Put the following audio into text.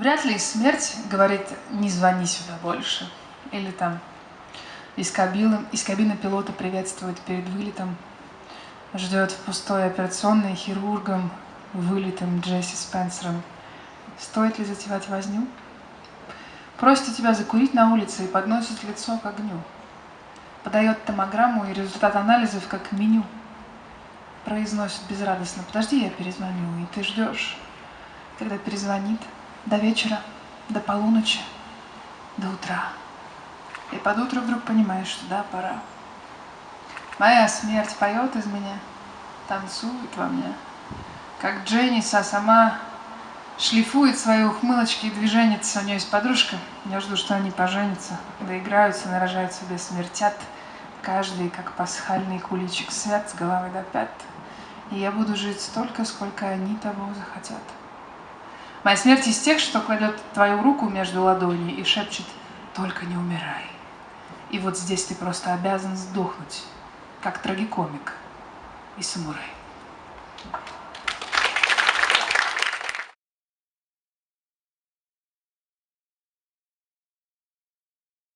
Вряд ли смерть говорит «не звони сюда больше». Или там из кабины, из кабины пилота приветствует перед вылетом, ждет в пустой операционной хирургом, вылитым Джесси Спенсером. Стоит ли затевать возню? Просит тебя закурить на улице и подносит лицо к огню. Подает томограмму и результат анализов как меню. Произносит безрадостно «Подожди, я перезвоню», и ты ждешь, когда перезвонит до вечера, до полуночи, до утра. И под утро вдруг понимаешь, что да, пора. Моя смерть поет из меня, танцует во мне, как Дженниса сама шлифует свои ухмылочки и движения. У нее есть подружка, я жду, что они поженятся, доиграются, нарожают себе, смертят. Каждый, как пасхальный куличик, свят с головы до пят. И я буду жить столько, сколько они того захотят. Моя смерть из тех, что кладет твою руку между ладоней и шепчет «Только не умирай». И вот здесь ты просто обязан сдохнуть, как трагикомик и самурай.